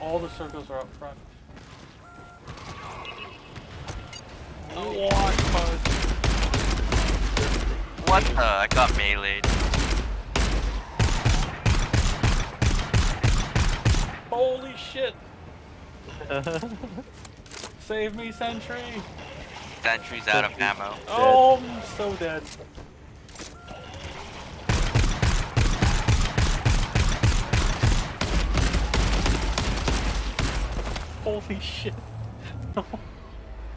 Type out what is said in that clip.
all the circles are up front. Oh. What? What the? I got meleeed. Holy shit! Save me, Sentry! Sentry's out of ammo. Oh, I'm so dead. Holy shit.